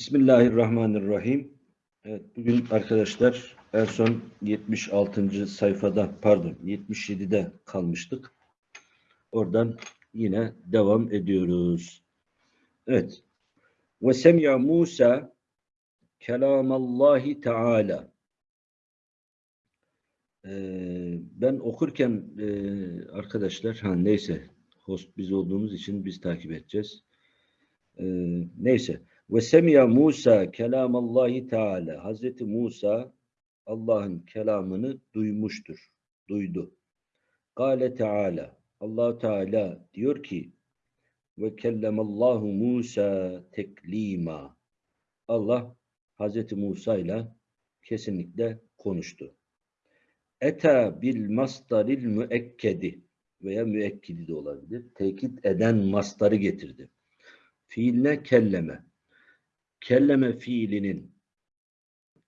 Bismillahirrahmanirrahim. Evet, bugün arkadaşlar en son 76. sayfada pardon 77'de kalmıştık. Oradan yine devam ediyoruz. Evet. Ve semya Musa kelamallahi teala. Ee, ben okurken e, arkadaşlar ha neyse host biz olduğumuz için biz takip edeceğiz. Ee, neyse. Ve semiya Musa kelamallahi teala. Hazreti Musa Allah'ın kelamını duymuştur. Duydu. Kale Teala. allah Teala diyor ki ve kellemallahu Musa teklima. Allah Hazreti Musa ile kesinlikle konuştu. Eta bil mastaril müekkedi veya müekkidi de olabilir. Tekit eden mastarı getirdi. Fiiline kelleme kelleme fiilinin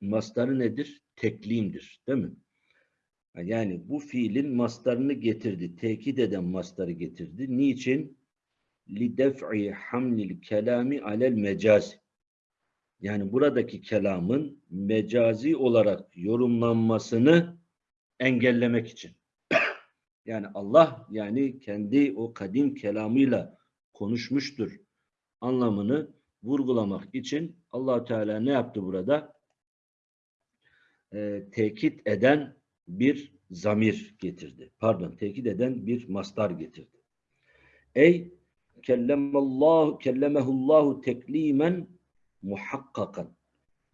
mastarı nedir? Teklimdir. Değil mi? Yani bu fiilin mastarını getirdi. Tekit eden mastarı getirdi. Niçin? لِدَفْعِ hamlil kelami alel mecaz. Yani buradaki kelamın mecazi olarak yorumlanmasını engellemek için. Yani Allah yani kendi o kadim kelamıyla konuşmuştur anlamını vurgulamak için allah Teala ne yaptı burada? Ee, tekit eden bir zamir getirdi. Pardon, tekit eden bir mastar getirdi. Ey kellemallahu kellemehullahu teklimen muhakkakan.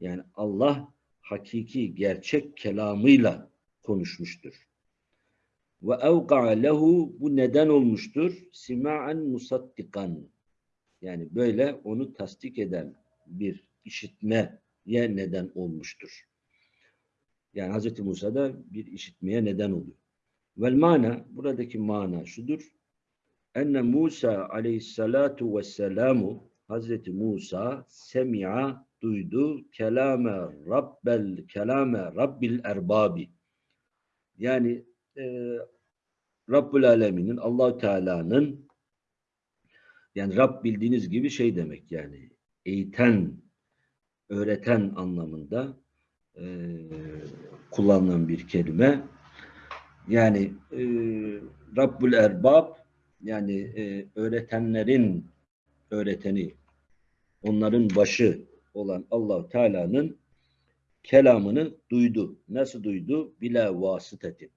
Yani Allah hakiki gerçek kelamıyla konuşmuştur. Ve evqa lehu bu neden olmuştur? Sima'en musaddikan yani böyle onu tasdik eden bir işitmeye neden olmuştur. Yani Hz. Musa da bir işitmeye neden oluyor. Vel mana, buradaki mana şudur. Enne Musa aleyhissalatu vesselamu Hz. Musa semi'a duydu kelame rabbel kelame rabbil erbabi. Yani e, Rabbül Alemin'in allah Teala'nın yani Rab bildiğiniz gibi şey demek yani eğiten, öğreten anlamında e, kullanılan bir kelime. Yani e, Rabbül Erbab yani e, öğretenlerin öğreteni, onların başı olan allah Teala'nın kelamını duydu. Nasıl duydu? Bila vasıteti.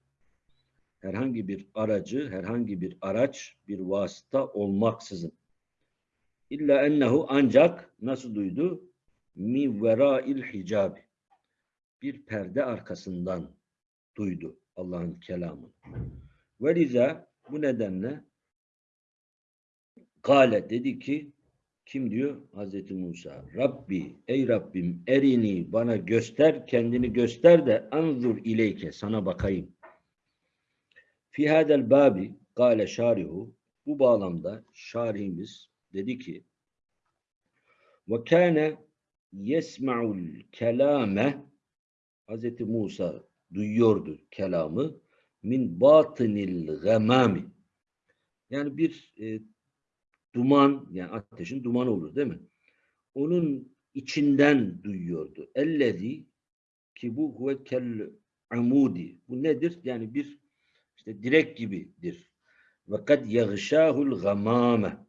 Herhangi bir aracı, herhangi bir araç, bir vasıta olmaksızın. İlla ennehu ancak nasıl duydu? Mi vera'il hicab. Bir perde arkasından duydu Allah'ın kelamını. Ve liza bu nedenle Kale dedi ki kim diyor? Hazreti Musa. Rabbi, ey Rabbim erini bana göster, kendini göster de anzur ileyke, sana bakayım. Fi hadel babi, gale şarihu, bu bağlamda şarihimiz dedi ki ve kâne yesma'ul kelame Hz. Musa duyuyordu kelamı min batınil gamami yani bir e, duman yani ateşin dumanı olur değil mi? Onun içinden duyuyordu. Ellezi ki bu huve kel amudi. Bu nedir? Yani bir işte direk gibidir. Kad yagşahul gamame.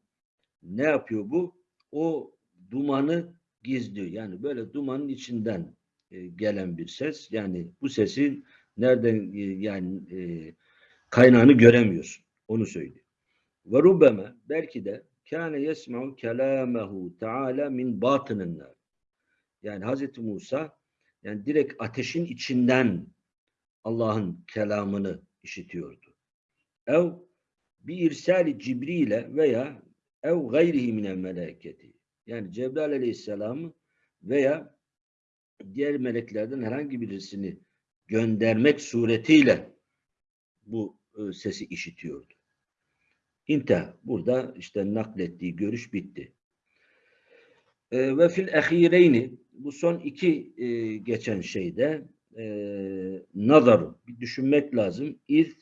Ne yapıyor bu? O dumanı gizliyor. Yani böyle dumanın içinden e, gelen bir ses. Yani bu sesin nereden e, yani e, kaynağını göremiyorsun. Onu söylüyor. Ve rubbeme belki de kâne yesma'u kelâmehu teâlâ min batınınlar. Yani Hazreti Musa yani direkt ateşin içinden Allah'ın kelamını işitiyordu. Ev bir irsali Cibril'e veya ev gayrihi minel meleketi. Yani Cebrail aleyhisselamı veya diğer meleklerden herhangi birisini göndermek suretiyle bu e, sesi işitiyordu. İnte burada işte naklettiği görüş bitti. E, ve fil ehireyni bu son iki e, geçen şeyde e, nazaru bir düşünmek lazım. İz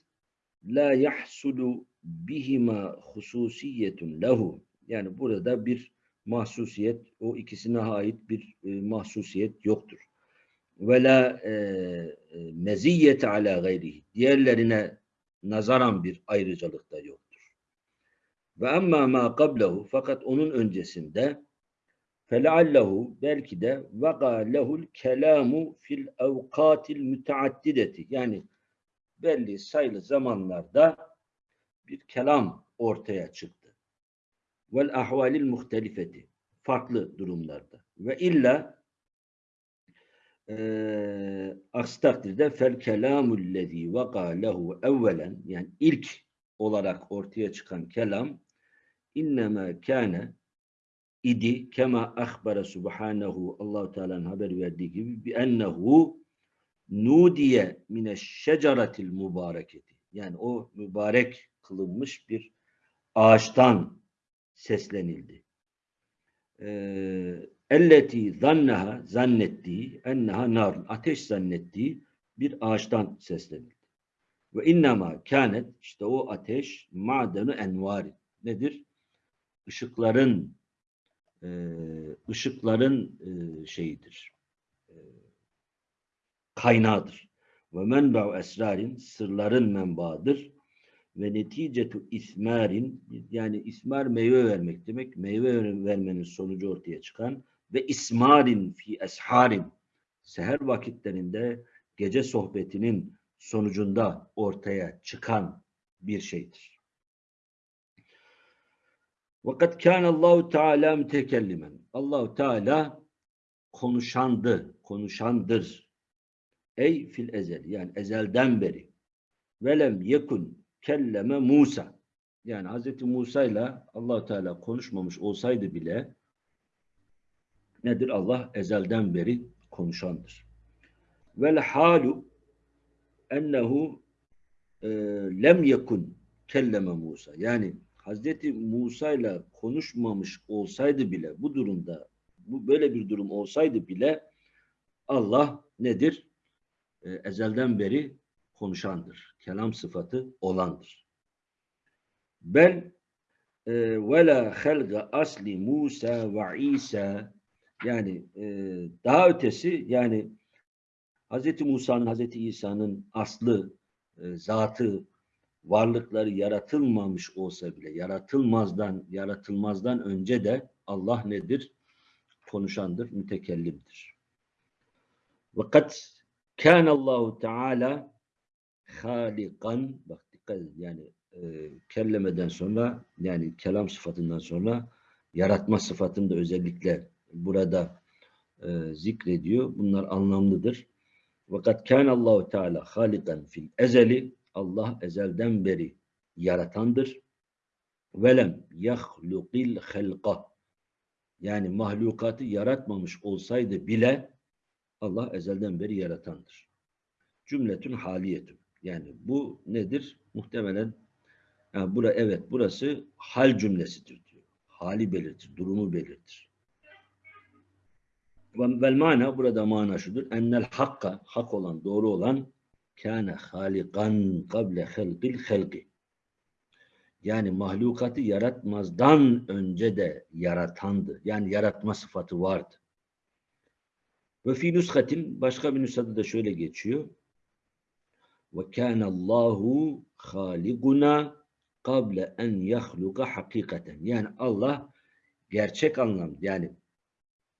la yahsulu bihima hususiyetun lehu yani burada bir mahsusiyet, o ikisine ait bir e, mahsusiyet yoktur. Ve la e, e, meziyete ala gayrihi. Diğerlerine nazaran bir ayrıcalık da yoktur. Ve amma ma qablehu fakat onun öncesinde feleallehu belki de vega lehul kelamu fil evkatil müteaddideti yani belli sayılı zamanlarda bir kelam ortaya çıktı. Vel ahvalil muhtelifeti farklı durumlarda. Ve illa e, aksi takdirde fel kelamul lezî vaka lehu evvelen yani ilk olarak ortaya çıkan kelam innema kâne idi kema ahbara subhanahu Allahu Teala'nın haber verdiği gibi bi ennehu nudiye mine şeceratil mübareketi. Yani o mübarek kılınmış bir ağaçtan seslenildi. Ee, elleti zanneha zannettiği enneha nar ateş zannettiği bir ağaçtan seslenildi. Ve innema kânet işte o ateş madenu envari nedir? Işıkların e, ışıkların e, şeyidir. E, kaynağıdır. Ve menba'u esrarin sırların menbaıdır. Ve neticetu ismarin yani ismar meyve vermek demek. Meyve vermenin sonucu ortaya çıkan ve ismarin fi esharin seher vakitlerinde gece sohbetinin sonucunda ortaya çıkan bir şeydir. Vakat kâne Allahu Teala mütekellimen. Allahu Teala konuşandı, konuşandır. Ey fil ezel yani ezelden beri. Velem yekun kelleme Musa. Yani Hz. Musa ile allah Teala konuşmamış olsaydı bile nedir? Allah ezelden beri konuşandır. Vel halu ennehu e, lem yekun kelleme Musa. Yani Hazreti Musa ile konuşmamış olsaydı bile bu durumda bu böyle bir durum olsaydı bile Allah nedir? E, ezelden beri konuşandır. Kelam sıfatı olandır. Bel e, ve la halga asli Musa ve İsa yani e, daha ötesi yani Hz. Musa'nın, Hz. İsa'nın aslı, e, zatı, varlıkları yaratılmamış olsa bile, yaratılmazdan, yaratılmazdan önce de Allah nedir? Konuşandır, mütekellimdir. Fakat kâne Allahu Teala halikan bak dikkat edin yani e, kellemeden sonra yani kelam sıfatından sonra yaratma sıfatını da özellikle burada e, zikrediyor. Bunlar anlamlıdır. Fakat kâne Allahu Teala halikan fil ezeli Allah ezelden beri yaratandır. Velem yahlukil halqa yani mahlukatı yaratmamış olsaydı bile Allah ezelden beri yaratandır. Cümletün haliyetün. Yani bu nedir? Muhtemelen yani bura, evet burası hal cümlesidir diyor. Hali belirtir, durumu belirtir. Vel mana burada mana şudur. Ennel hakka, hak olan, doğru olan kâne halikan kable halqil halqi. Yani mahlukatı yaratmazdan önce de yaratandı. Yani yaratma sıfatı vardı. Ve fi başka bir nüshada da şöyle geçiyor. Ve kâne Allahu haliguna kable en yahluka hakikaten. Yani Allah gerçek anlam yani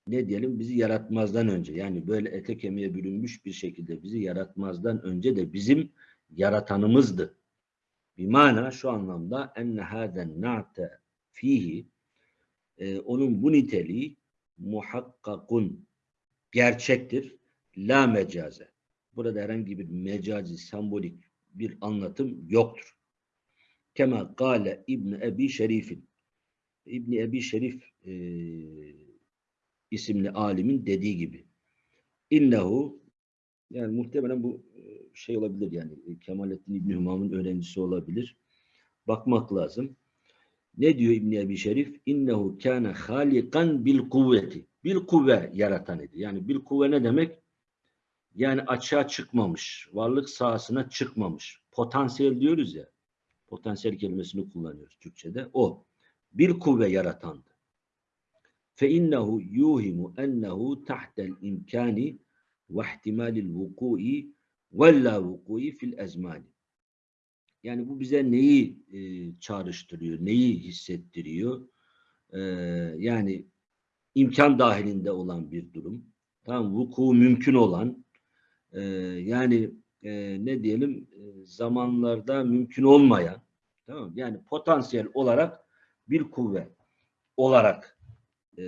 ne diyelim bizi yaratmazdan önce yani böyle ete kemiğe bürünmüş bir şekilde bizi yaratmazdan önce de bizim yaratanımızdı. Bir mana şu anlamda enne haden na'te fihi e, onun bu niteliği muhakkakun gerçektir. La mecaze. Burada herhangi bir mecazi, sembolik bir anlatım yoktur. Kema kâle İbn Ebi Şerif'in. İbn Ebi Şerif e, isimli alimin dediği gibi. İnnehu yani muhtemelen bu e, şey olabilir yani e, Kemalettin İbni Hümam'ın öğrencisi olabilir. Bakmak lazım. Ne diyor İbn Ebi Şerif? İnnehu kâne halikan bil kuvveti. Bil kuvve yaratan idi. Yani bil kuvve ne demek? Yani açığa çıkmamış, varlık sahasına çıkmamış. Potansiyel diyoruz ya. Potansiyel kelimesini kullanıyoruz Türkçe'de. O. Bil kuvve yaratandı. فإنه يوهم أنه تحت الإمكان واحتمال الوقوع ولا وقوع في الأزمان. Yani bu bize neyi e, çağrıştırıyor, neyi hissettiriyor? E, yani imkan dahilinde olan bir durum. Tamam, vuku mümkün olan, e, yani e, ne diyelim e, zamanlarda mümkün olmayan, tamam yani potansiyel olarak bir kuvve olarak e,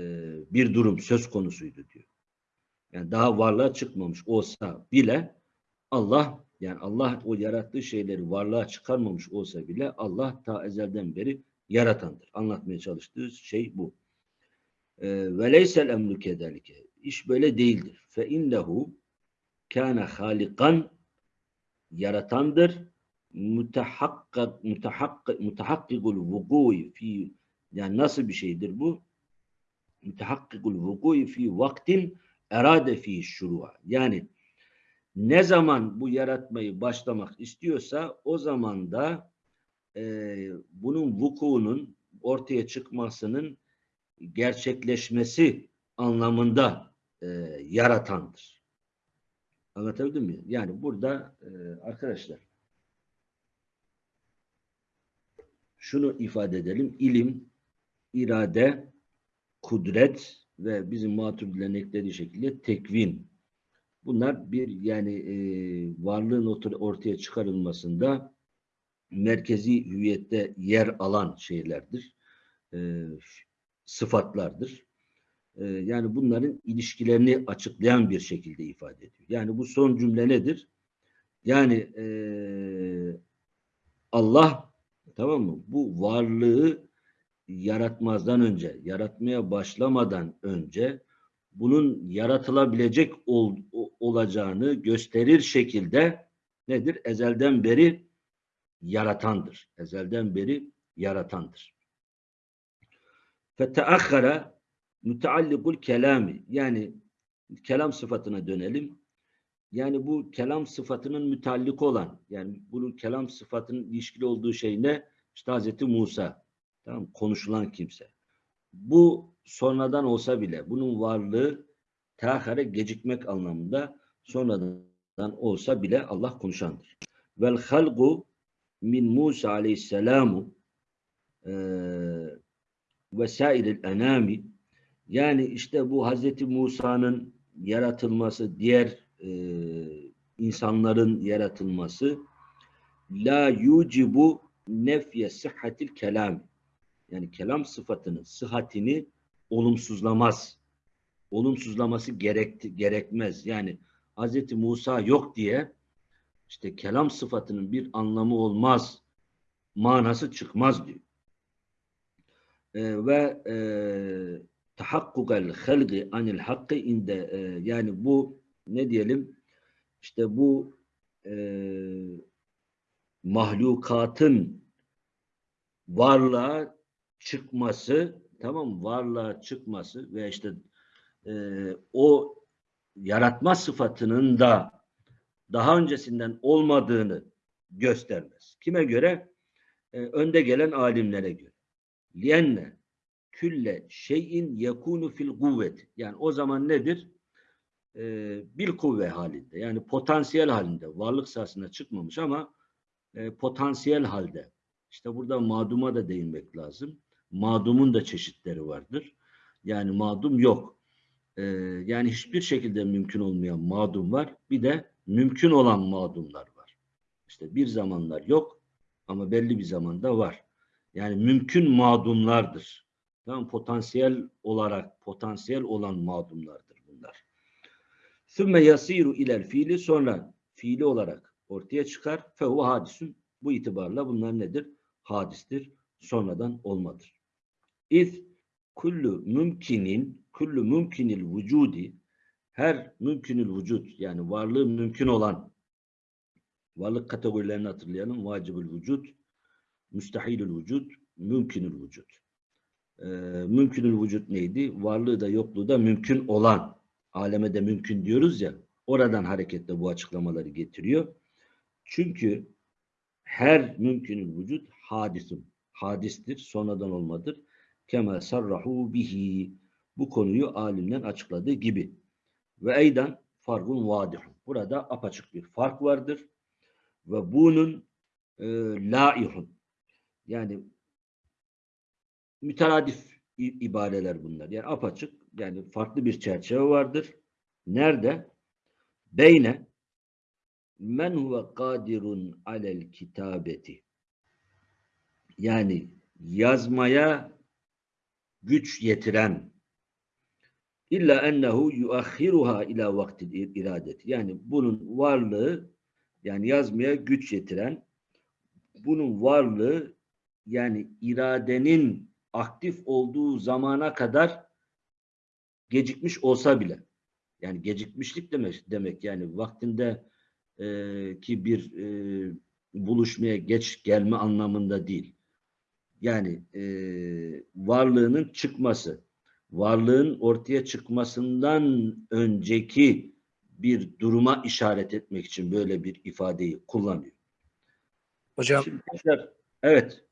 bir durum söz konusuydu diyor. Yani daha varlığa çıkmamış olsa bile Allah yani Allah o yarattığı şeyleri varlığa çıkarmamış olsa bile Allah ta ezelden beri yaratandır. Anlatmaya çalıştığı şey bu. Ve leysel emru kedelike. İş böyle değildir. Fe innehu kâne halikan yaratandır. Mutehakkak mutehakkik mutehakkikul vuku'i fi yani nasıl bir şeydir bu? Mutehakkikul vuku'i fi vaktin erade fi şuru'a. Yani ne zaman bu yaratmayı başlamak istiyorsa o zaman da e, bunun vukuunun ortaya çıkmasının gerçekleşmesi anlamında e, yaratandır. Anlatabildim mi? Yani burada e, arkadaşlar şunu ifade edelim. İlim, irade, kudret ve bizim maturidilerin eklediği şekilde tekvin. Bunlar bir yani e, varlığın ortaya çıkarılmasında merkezi hüviyette yer alan şeylerdir. E, sıfatlardır. E, yani bunların ilişkilerini açıklayan bir şekilde ifade ediyor. Yani bu son cümle nedir? Yani e, Allah tamam mı? Bu varlığı yaratmazdan önce, yaratmaya başlamadan önce bunun yaratılabilecek ol, olacağını gösterir şekilde nedir? Ezelden beri yaratandır. Ezelden beri yaratandır. Feteakhara müteallikul kelami yani kelam sıfatına dönelim. Yani bu kelam sıfatının müteallik olan yani bunun kelam sıfatının ilişkili olduğu şey ne? İşte Hazreti Musa. Tamam konuşulan kimse. Bu sonradan olsa bile bunun varlığı teahhare gecikmek anlamında sonradan olsa bile Allah konuşandır. Vel halgu min Musa aleyhisselamu vesairil enami yani işte bu Hazreti Musa'nın yaratılması, diğer e, insanların yaratılması la yucibu nefye sıhhatil kelam yani kelam sıfatının sıhhatini olumsuzlamaz. Olumsuzlaması gerek, gerekmez. Yani Hz. Musa yok diye işte kelam sıfatının bir anlamı olmaz. Manası çıkmaz diyor. Ee, ve e, tahakkukal halgi anil hakkı inde e, yani bu ne diyelim işte bu e, mahlukatın varlığa çıkması tamam varlığa çıkması ve işte e, o yaratma sıfatının da daha öncesinden olmadığını göstermez. Kime göre? E, önde gelen alimlere göre. Liyenne külle şeyin yekunu fil kuvvet. Yani o zaman nedir? E, bir kuvve halinde. Yani potansiyel halinde. Varlık sahasına çıkmamış ama e, potansiyel halde. İşte burada maduma da değinmek lazım. Madumun da çeşitleri vardır. Yani madum yok. Ee, yani hiçbir şekilde mümkün olmayan madum var. Bir de mümkün olan madumlar var. İşte bir zamanlar yok ama belli bir zamanda var. Yani mümkün madumlardır. Tamam potansiyel olarak potansiyel olan madumlardır bunlar. Sümme yasiru ilel fiili sonra fiili olarak ortaya çıkar. Fehu hadisun. Bu itibarla bunlar nedir? Hadistir. Sonradan olmadır. İz kullu mümkinin kullu mümkinil vücudi her mümkünül vücut yani varlığı mümkün olan varlık kategorilerini hatırlayalım. Vacibül vücut, müstahilül vücut, mümkünül vücut. Ee, mümkünül vücut neydi? Varlığı da yokluğu da mümkün olan. Aleme de mümkün diyoruz ya. Oradan hareketle bu açıklamaları getiriyor. Çünkü her mümkünül vücut hadisun. Hadistir, sonradan olmadır. Kema sarrahu bihi. Bu konuyu alimden açıkladığı gibi. Ve eydan farkun vadihun. Burada apaçık bir fark vardır. Ve bunun e, laihun. Yani müteradif ibareler bunlar. Yani apaçık yani farklı bir çerçeve vardır. Nerede? Beyne men huve kadirun alel kitabeti. Yani yazmaya güç yetiren illa ennehu yuakhiruha ila vaktil iradet. Yani bunun varlığı yani yazmaya güç yetiren bunun varlığı yani iradenin aktif olduğu zamana kadar gecikmiş olsa bile yani gecikmişlik demek demek yani vaktinde e, ki bir e, buluşmaya geç gelme anlamında değil. Yani e, varlığının çıkması, varlığın ortaya çıkmasından önceki bir duruma işaret etmek için böyle bir ifadeyi kullanıyor. Hocam Şimdi evet,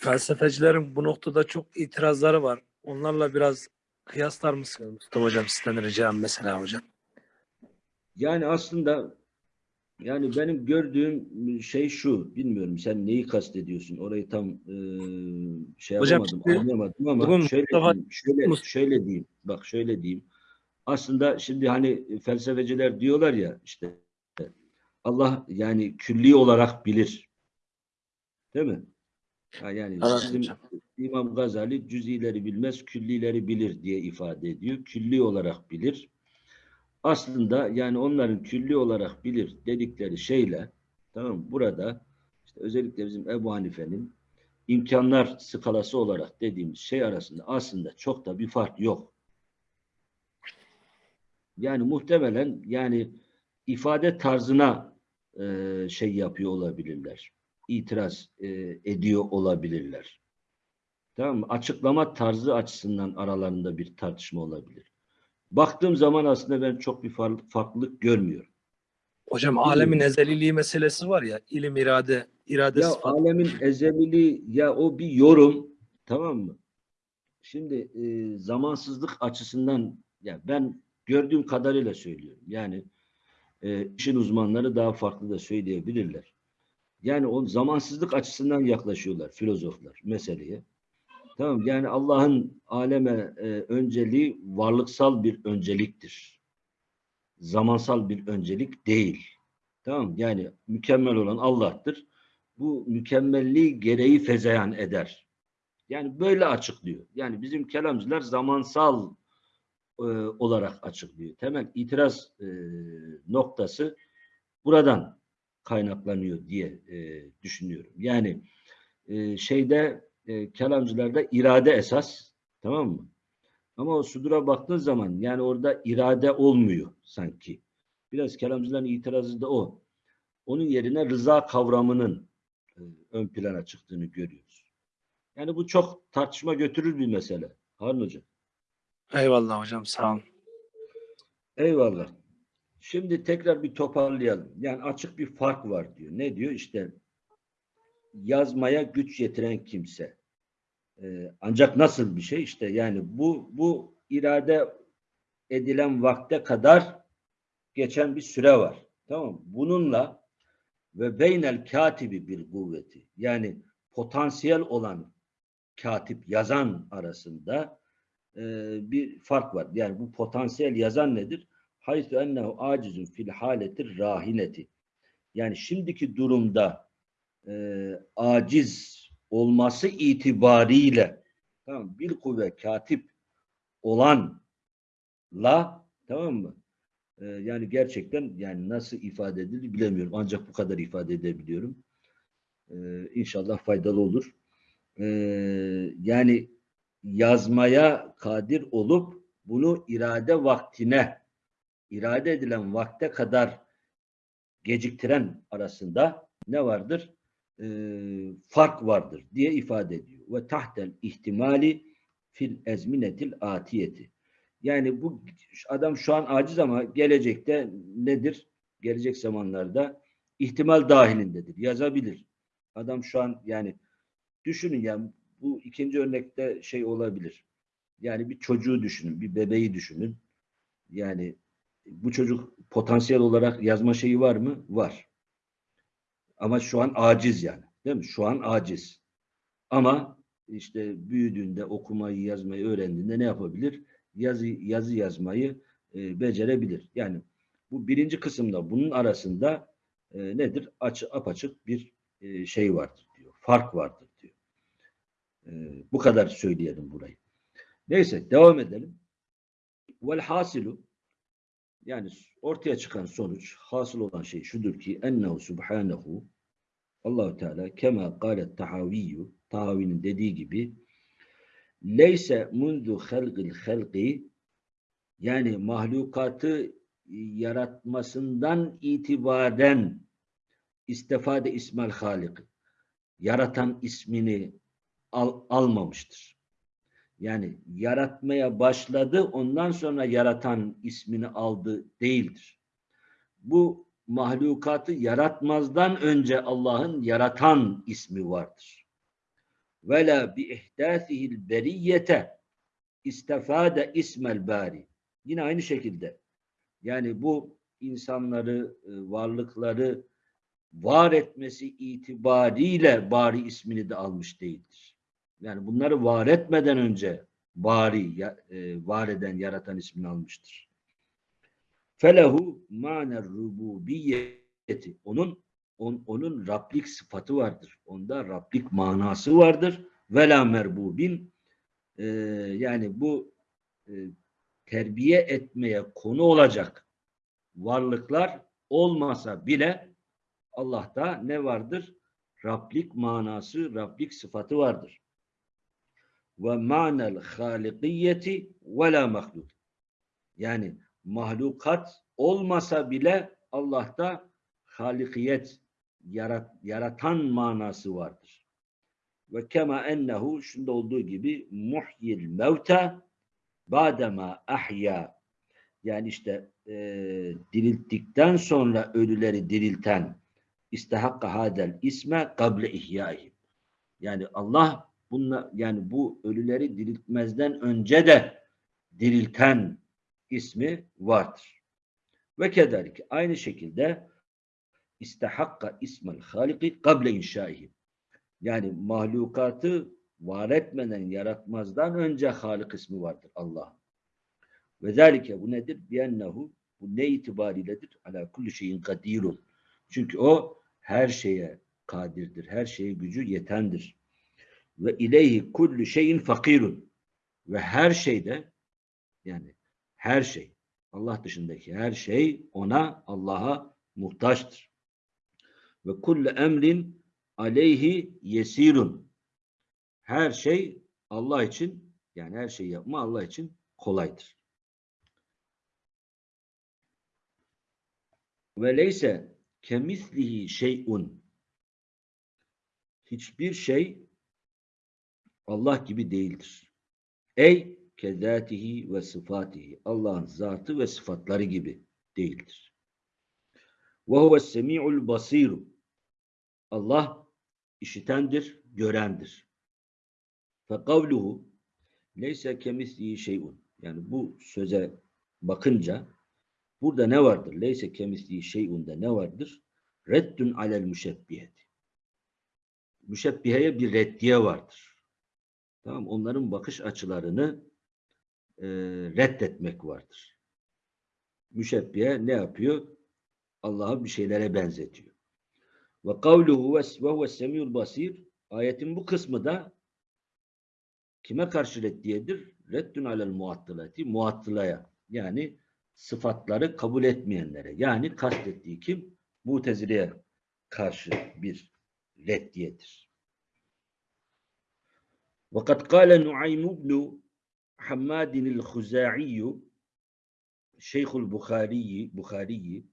felsefecilerin bu noktada çok itirazları var. Onlarla biraz kıyaslar mısınız Mustafa Hocam sizden ricam mesela hocam. yani aslında yani benim gördüğüm şey şu, bilmiyorum sen neyi kastediyorsun, orayı tam e, şey Hocam yapamadım, şimdi anlayamadım ama bugün şöyle Mustafa- diyeyim, şöyle, şöyle diyeyim, bak şöyle diyeyim. Aslında şimdi hani felsefeciler diyorlar ya işte Allah yani külli olarak bilir. Değil mi? Yani bizim. İmam Gazali cüzileri bilmez, küllileri bilir diye ifade ediyor. Külli olarak bilir. Aslında yani onların külli olarak bilir dedikleri şeyle tamam burada işte özellikle bizim Ebu Hanife'nin imkanlar skalası olarak dediğimiz şey arasında aslında çok da bir fark yok. Yani muhtemelen yani ifade tarzına e, şey yapıyor olabilirler. İtiraz e, ediyor olabilirler. Tamam mı? Açıklama tarzı açısından aralarında bir tartışma olabilir. Baktığım zaman aslında ben çok bir far- farklılık görmüyorum. Hocam alemin ezeliliği meselesi var ya ilim irade irade Ya sıfatı. alemin ezeliliği ya o bir yorum tamam mı? Şimdi e, zamansızlık açısından ya ben gördüğüm kadarıyla söylüyorum. Yani e, işin uzmanları daha farklı da söyleyebilirler. Yani o zamansızlık açısından yaklaşıyorlar filozoflar meseleye. Tamam yani Allah'ın aleme e, önceliği varlıksal bir önceliktir. Zamansal bir öncelik değil. Tamam yani mükemmel olan Allah'tır. Bu mükemmelliği gereği fezeyan eder. Yani böyle açıklıyor. Yani bizim kelamcılar zamansal e, olarak açıklıyor. Temel itiraz e, noktası buradan kaynaklanıyor diye e, düşünüyorum. Yani e, şeyde e, kelamcılarda irade esas tamam mı? Ama o sudura baktığın zaman yani orada irade olmuyor sanki. Biraz kelamcıların itirazı da o. Onun yerine rıza kavramının e, ön plana çıktığını görüyoruz. Yani bu çok tartışma götürür bir mesele. Harun Hocam. Eyvallah hocam sağ olun. Eyvallah. Şimdi tekrar bir toparlayalım. Yani açık bir fark var diyor. Ne diyor? İşte yazmaya güç yetiren kimse. Ee, ancak nasıl bir şey? İşte yani bu bu irade edilen vakte kadar geçen bir süre var. Tamam? Bununla ve beynel katibi bir kuvveti yani potansiyel olan katip yazan arasında e, bir fark var. Yani bu potansiyel yazan nedir? Haythu ennehu acizun fil haletir rahineti. Yani şimdiki durumda e, aciz olması itibariyle tamam bir kuvve katip olanla tamam mı? E, yani gerçekten yani nasıl ifade edilir bilemiyorum. Ancak bu kadar ifade edebiliyorum. E, inşallah faydalı olur. E, yani yazmaya kadir olup bunu irade vaktine irade edilen vakte kadar geciktiren arasında ne vardır? Ee, fark vardır diye ifade ediyor. Ve tahtel ihtimali fil ezminetil atiyeti. Yani bu adam şu an aciz ama gelecekte nedir? Gelecek zamanlarda ihtimal dahilindedir. Yazabilir. Adam şu an yani düşünün yani bu ikinci örnekte şey olabilir. Yani bir çocuğu düşünün, bir bebeği düşünün. Yani bu çocuk potansiyel olarak yazma şeyi var mı? Var. Ama şu an aciz yani. Değil mi? Şu an aciz. Ama işte büyüdüğünde okumayı, yazmayı öğrendiğinde ne yapabilir? Yazı, yazı yazmayı e, becerebilir. Yani bu birinci kısımda bunun arasında e, nedir? Açı, apaçık bir e, şey vardır diyor. Fark vardır diyor. E, bu kadar söyleyelim burayı. Neyse devam edelim. Vel hasilu yani ortaya çıkan sonuç, hasıl olan şey şudur ki ennehu subhanehu Allahu Teala kema galet tahaviyyu Tahavi'nin dediği gibi leyse mundu halqil halqi yani mahlukatı yaratmasından itibaren istifade ismel halik yaratan ismini al, almamıştır. Yani yaratmaya başladı ondan sonra yaratan ismini aldı değildir. Bu mahlukatı yaratmazdan önce Allah'ın yaratan ismi vardır. Vela bi ihdâsihil beriyete istefade ismel bari. Yine aynı şekilde yani bu insanları, e, varlıkları var etmesi itibariyle bari ismini de almış değildir. Yani bunları var etmeden önce bari, e, var eden, yaratan ismini almıştır. Felehu maner rububiyeti. Onun on, onun Rablik sıfatı vardır. Onda Rablik manası vardır. Vela merbubin e, yani bu e, terbiye etmeye konu olacak varlıklar olmasa bile Allah'ta ne vardır? Rablik manası, Rablik sıfatı vardır. Ve manel halikiyeti ve la mahluk. Yani mahlukat olmasa bile Allah'ta halikiyet, yarat, yaratan manası vardır. Ve kema ennehu şunda olduğu gibi muhyil mevta badema ahya yani işte e, dirilttikten sonra ölüleri dirilten istehakka hadel isme kable ihyaihim. Yani Allah bunla, yani bu ölüleri diriltmezden önce de dirilten ismi vardır. Ve kederlik aynı şekilde istehakka ismel haliki kable inşaihim. Yani mahlukatı var etmeden, yaratmazdan önce Halik ismi vardır Allah. Ve zalike bu nedir? Biennehu bu ne itibariyledir? Ala kulli şeyin kadirun. Çünkü o her şeye kadirdir. Her şeye gücü yetendir. Ve ileyhi kullu şeyin fakirun. Ve her şeyde yani her şey Allah dışındaki her şey ona Allah'a muhtaçtır. Ve kullu emrin aleyhi yesirun. Her şey Allah için yani her şeyi yapma Allah için kolaydır. Ve leyse kemislihi şeyun. Hiçbir şey Allah gibi değildir. Ey kezatihi ve sıfatihi. Allah'ın zatı ve sıfatları gibi değildir. Ve huves semi'ul basiru. Allah işitendir, görendir. Fe kavluhu leyse kemislihi şeyun. Yani bu söze bakınca burada ne vardır? Leyse kemislihi şeyun'da ne vardır? Reddün alel müşebbiheti. Müşebbiheye bir reddiye vardır. Tamam onların bakış açılarını e, reddetmek vardır. Müşebbihe ne yapıyor? Allah'a bir şeylere benzetiyor. Ve kavluhu ve huve semiyul basir ayetin bu kısmı da kime karşı reddiyedir? Reddün alel muattılati muattılaya yani sıfatları kabul etmeyenlere yani kastettiği kim? Mutezile'ye karşı bir reddiyedir. وقد قال نعيم بن حماد الخزاعي Şeyhul Bukhari Bukhari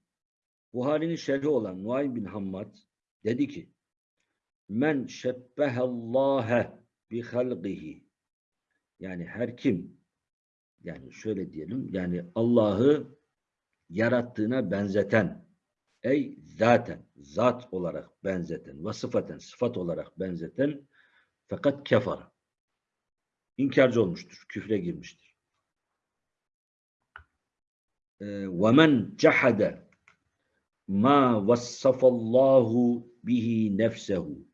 Buhari'nin şerhi olan Nuaym bin Hammad dedi ki Men şebbehallâhe bi halqihi yani her kim yani şöyle diyelim yani Allah'ı yarattığına benzeten ey zaten zat olarak benzeten ve sıfaten sıfat olarak benzeten fakat kefara inkarcı olmuştur. Küfre girmiştir. Ee, وَمَنْ جَحَدَ مَا وَصَّفَ اللّٰهُ bihi nefsehu.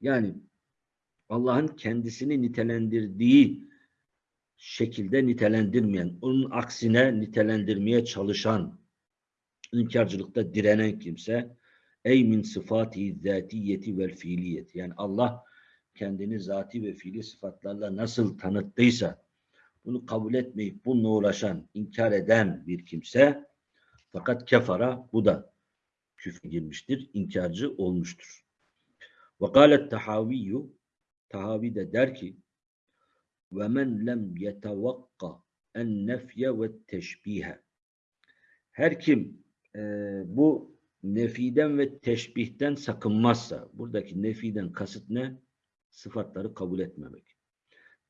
Yani Allah'ın kendisini nitelendirdiği şekilde nitelendirmeyen, onun aksine nitelendirmeye çalışan, inkarcılıkta direnen kimse, ey min sıfati zatiyeti vel fiiliyeti. Yani Allah kendini zati ve fiili sıfatlarla nasıl tanıttıysa, bunu kabul etmeyip bununla uğraşan, inkar eden bir kimse, fakat kefara bu da küfre girmiştir, inkarcı olmuştur. Ve kâlet tahaviyyü Tahavi de der ki ve men lem yetevakka en nefye ve teşbihe her kim e, bu nefiden ve teşbihten sakınmazsa buradaki nefiden kasıt ne? Sıfatları kabul etmemek.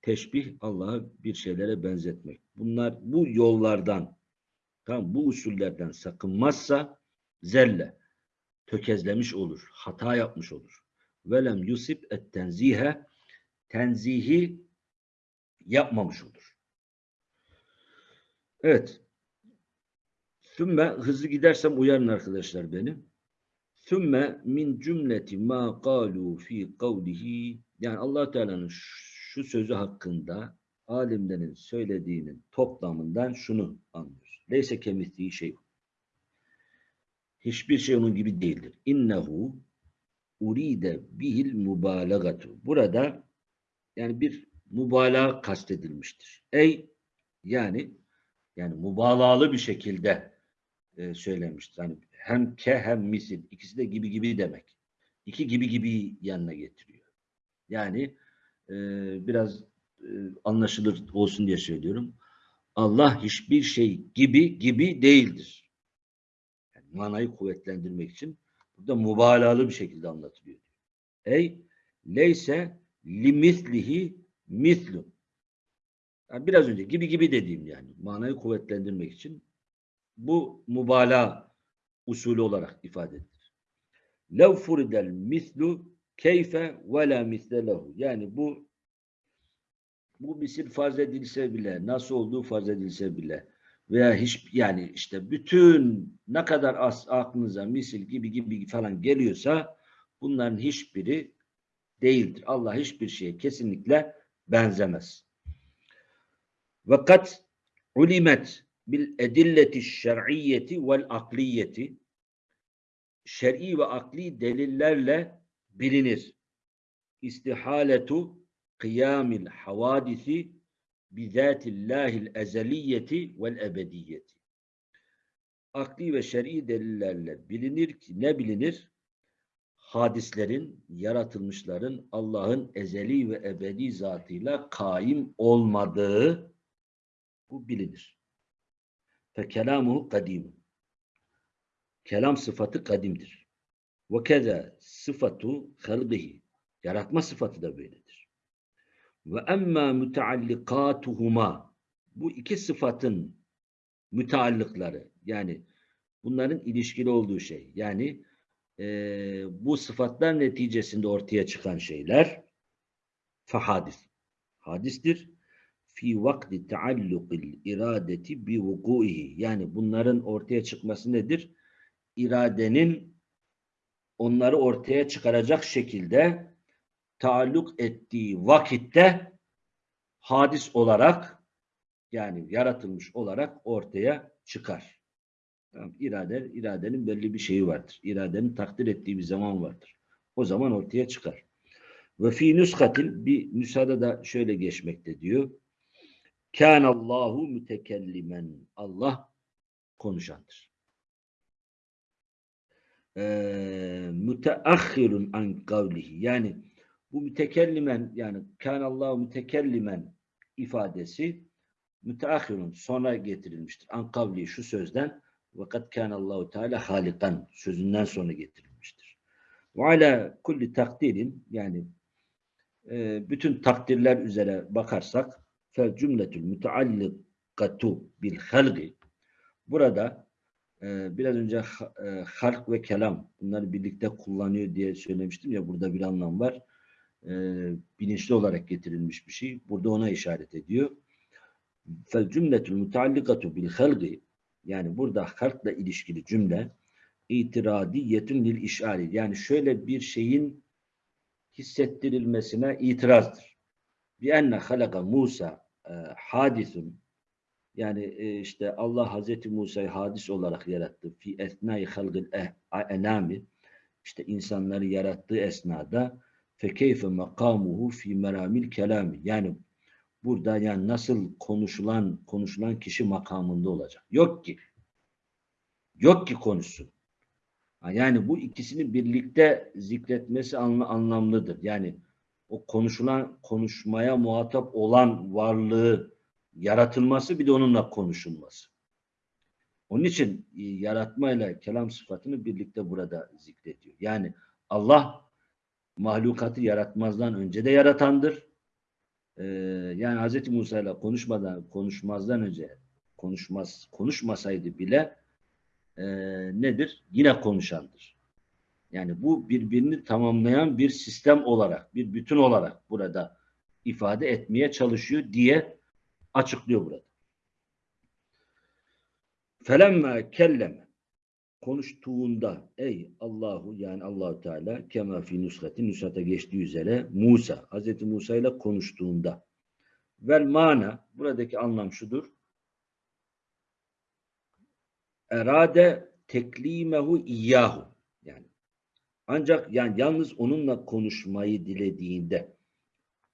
Teşbih Allah'a bir şeylere benzetmek. Bunlar bu yollardan tamam bu usullerden sakınmazsa zelle tökezlemiş olur, hata yapmış olur. Velem yusip et tenzihe tenzihi yapmamış olur. Evet. Sümme hızlı gidersem uyarın arkadaşlar beni. Sümme min cümleti ma kalu fi kavlihi yani allah Teala'nın şu sözü hakkında alimlerin söylediğinin toplamından şunu anlıyoruz. Leyse kemisliği şey. Hiçbir şey onun gibi değildir. İnnehu uride bihil mübalagatu. Burada yani bir mübalağa kastedilmiştir. Ey yani yani mübalağalı bir şekilde e, söylemiştir. Yani hem ke hem misil ikisi de gibi gibi demek. İki gibi gibi yanına getiriyor. Yani e, biraz e, anlaşılır olsun diye söylüyorum. Allah hiçbir şey gibi gibi değildir. Yani manayı kuvvetlendirmek için burada mübalağalı bir şekilde anlatılıyor. Ey leyse limislihi mislu. Yani biraz önce gibi gibi dediğim yani manayı kuvvetlendirmek için bu mübalağa usulü olarak ifade edilir. Lev furidel mislu keyfe ve la misle lehu. Yani bu bu misil farz edilse bile, nasıl olduğu farz edilse bile veya hiç yani işte bütün ne kadar az aklınıza misil gibi gibi falan geliyorsa bunların hiçbiri değildir. Allah hiçbir şeye kesinlikle benzemez. Ve kat ulimet bil edilleti şer'iyyeti vel akliyeti şer'i ve akli delillerle bilinir. İstihaletu kıyamil havadisi bizatillahil ezeliyeti vel ebediyeti. Akli ve şer'i delillerle bilinir ki ne bilinir? hadislerin, yaratılmışların Allah'ın ezeli ve ebedi zatıyla kaim olmadığı bu bilinir. Fe kelamuhu kadim. Kelam sıfatı kadimdir. Ve keza sıfatu halgihi. Yaratma sıfatı da böyledir. Ve emma müteallikatuhuma. Bu iki sıfatın müteallıkları yani bunların ilişkili olduğu şey. Yani e, bu sıfatlar neticesinde ortaya çıkan şeyler fahadis. Hadistir. Fi vakti taallukil iradeti bi vukuihi. Yani bunların ortaya çıkması nedir? İradenin onları ortaya çıkaracak şekilde taalluk ettiği vakitte hadis olarak yani yaratılmış olarak ortaya çıkar. Tamam, irade, iradenin belli bir şeyi vardır. İradenin takdir ettiği bir zaman vardır. O zaman ortaya çıkar. Ve fi nüskatin bir nüshada da şöyle geçmekte diyor. Allahu mütekellimen. Allah konuşandır. Ee, müteahhirun an kavlihi. Yani bu mütekellimen yani Allahu mütekellimen ifadesi müteahhirun sonra getirilmiştir. An kavli şu sözden vakat Allahu Teala halikan sözünden sonra getirilmiştir. Ve ala kulli takdirin yani e, bütün takdirler üzere bakarsak fel cümletül müteallikatu bil halgi burada e, biraz önce e, halk ve kelam bunları birlikte kullanıyor diye söylemiştim ya burada bir anlam var. e, bilinçli olarak getirilmiş bir şey. Burada ona işaret ediyor. Fel cümletül mutaallikatu bil halgi yani burada halkla ilişkili cümle itiradiyetun lil işari yani şöyle bir şeyin hissettirilmesine itirazdır. Bi enne halaka Musa e, hadisun yani e, işte Allah Hazreti Musa'yı hadis olarak yarattı. Fi esnai halgil eh- enami işte insanları yarattığı esnada fekeyfe makamuhu fi meramil kelami yani burada yani nasıl konuşulan konuşulan kişi makamında olacak. Yok ki. Yok ki konuşsun. Yani bu ikisini birlikte zikretmesi anla- anlamlıdır. Yani o konuşulan konuşmaya muhatap olan varlığı yaratılması bir de onunla konuşulması. Onun için e, yaratmayla kelam sıfatını birlikte burada zikrediyor. Yani Allah mahlukatı yaratmazdan önce de yaratandır. Ee, yani Hz. Musa ile konuşmadan konuşmazdan önce konuşmaz konuşmasaydı bile e, nedir? Yine konuşandır. Yani bu birbirini tamamlayan bir sistem olarak, bir bütün olarak burada ifade etmeye çalışıyor diye açıklıyor burada. Felemme kelleme konuştuğunda ey Allahu yani Allahu Teala kema fi nusrati nusrata geçtiği üzere Musa Hazreti Musa ile konuştuğunda. Vel mana buradaki anlam şudur. Erade teklimehu iyyahu. Yani ancak yani yalnız onunla konuşmayı dilediğinde.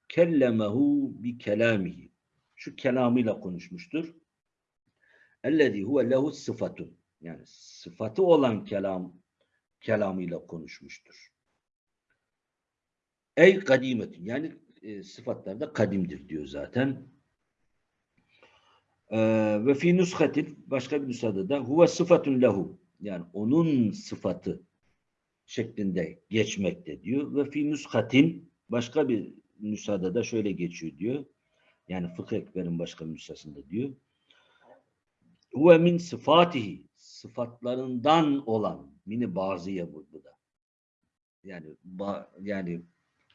Kellemehu bi kelamihi şu kelamıyla konuşmuştur. Ellezî huve lehu sıfatun yani sıfatı olan kelam kelamıyla konuşmuştur. Ey kadimetun yani e, sıfatlarda kadimdir diyor zaten. Ee, ve fi nushatin başka bir nüshada da huve sıfatun lehu yani onun sıfatı şeklinde geçmekte diyor. Ve fi nushatin başka bir nüshada da şöyle geçiyor diyor. Yani Fıkıh Ekber'in başka nüshasında diyor. Huve min sıfatihi sıfatlarından olan mini bazıya bu, bu da. Yani ba, yani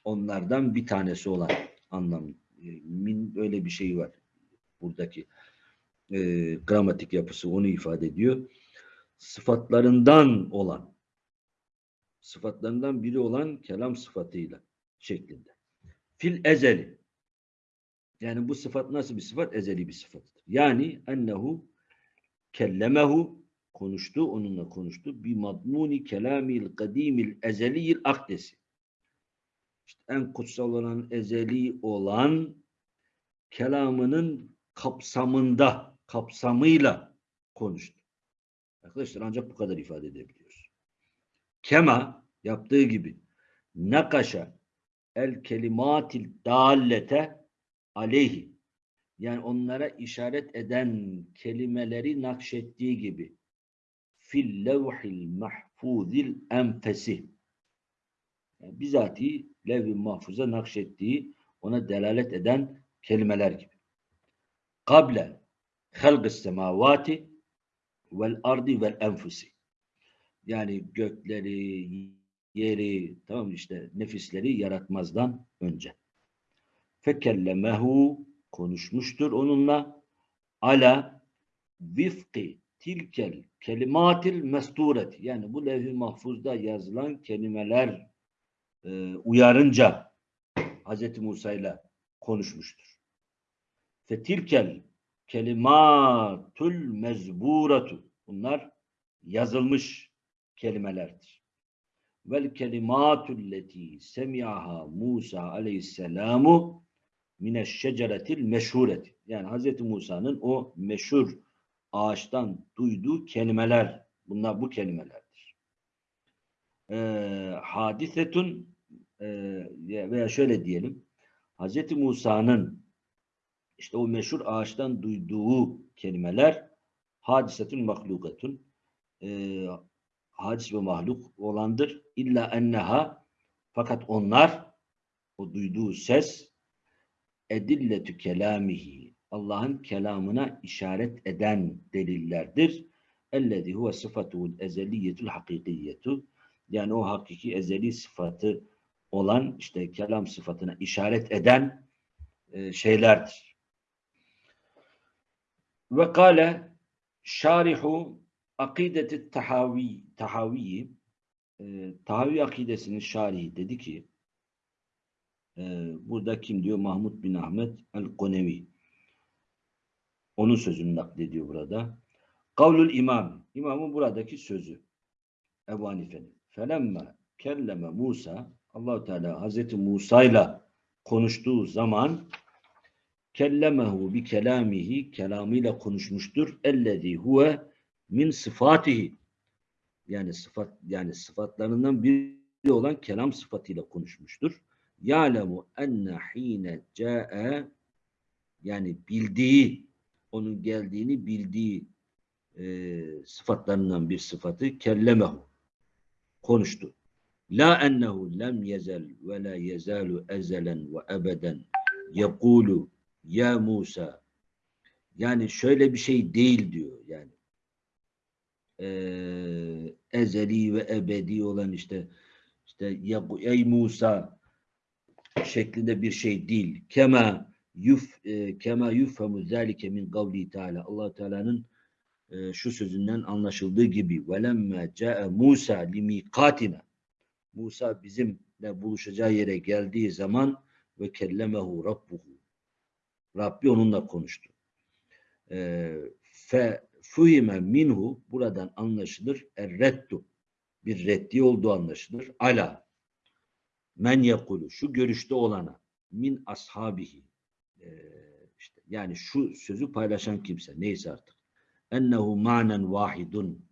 onlardan bir tanesi olan anlam. E, Min öyle bir şey var. Buradaki e, gramatik yapısı onu ifade ediyor. Sıfatlarından olan sıfatlarından biri olan kelam sıfatıyla şeklinde. Fil ezeli yani bu sıfat nasıl bir sıfat? Ezeli bir sıfattır. Yani ennehu kellemehu konuştu, onunla konuştu. Bi madmuni kelamil kadimil ezeliyil akdesi. İşte en kutsal olan, ezeli olan kelamının kapsamında, kapsamıyla konuştu. Arkadaşlar ancak bu kadar ifade edebiliyoruz. Kema yaptığı gibi nakaşa el kelimatil dallete aleyhi yani onlara işaret eden kelimeleri nakşettiği gibi fil levhil mahfuzil enfesi yani bizatihi levh-i mahfuza nakşettiği ona delalet eden kelimeler gibi. Kable halgı semavati vel ardi vel enfusi yani gökleri, yeri, tamam işte nefisleri yaratmazdan önce. Fekellemehu konuşmuştur onunla ala vifki tilkel kelimatil mestureti yani bu levh-i mahfuzda yazılan kelimeler e, uyarınca Hz. Musa ile konuşmuştur. Fetilkel kelimatul mezburatu bunlar yazılmış kelimelerdir. Vel kelimatul leti semi'aha Musa aleyhisselamu mineşşeceretil meşhureti. Yani Hz. Musa'nın o meşhur ağaçtan duyduğu kelimeler, bunlar bu kelimelerdir. Ee, hadisetun e, veya şöyle diyelim, Hz. Musa'nın işte o meşhur ağaçtan duyduğu kelimeler hadisetun mahlukatun e, hadis ve mahluk olandır. İlla enneha fakat onlar o duyduğu ses edilletü kelamihi Allah'ın kelamına işaret eden delillerdir. Ellezî huve sıfatuhul ezeliyetul hakikiyetu yani o hakiki ezeli sıfatı olan işte kelam sıfatına işaret eden e, şeylerdir. Ve kâle şarihu akideti tahavi tahaviyi e, tahavi akidesinin şarihi dedi ki e, burada kim diyor? Mahmud bin Ahmet el-Konevi. Onun sözünü naklediyor burada. Kavlul imam. İmamın buradaki sözü. Ebu Hanife'nin. Felemme kelleme Musa Allahu Teala Hazreti Musa ile konuştuğu zaman kellemehu bi kelamihi kelamıyla konuşmuştur. Ellezî huve min sıfatihi yani sıfat yani sıfatlarından biri olan kelam sıfatıyla konuşmuştur. Ya'lemu enne hine ca'e yani bildiği onun geldiğini bildiği e, sıfatlarından bir sıfatı kellemehu konuştu. La ennehu lem yezel ve la yezalu ezelen ve ebeden yekulu ya Musa yani şöyle bir şey değil diyor yani Ee, ezeli ve ebedi olan işte işte ey Musa şeklinde bir şey değil. Kema yuf e, kema yufhamu zalike min kavli Teala. Allah Teala'nın e, şu sözünden anlaşıldığı gibi velemme ca'e Musa limikatina Musa bizimle buluşacağı yere geldiği zaman ve kellemehu rabbuhu Rabbi onunla konuştu. E, fe fuhime minhu buradan anlaşılır erreddu bir reddi olduğu anlaşılır. Ala men yekulu şu görüşte olana min ashabihi e, işte yani şu sözü paylaşan kimse neyse artık ennehu manen vahidun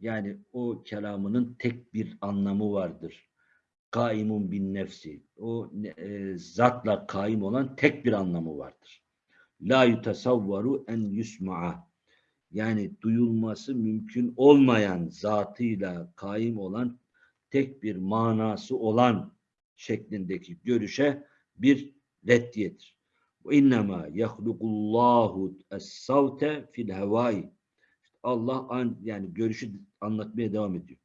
yani o kelamının tek bir anlamı vardır. Kaimun bin nefsi. O e, zatla kaim olan tek bir anlamı vardır. La yutasavvaru en yusma'a. Yani duyulması mümkün olmayan zatıyla kaim olan tek bir manası olan şeklindeki görüşe bir reddiyedir. İnnemâ yahlukullahu es-savte fil hevai. Allah an, yani görüşü anlatmaya devam ediyor.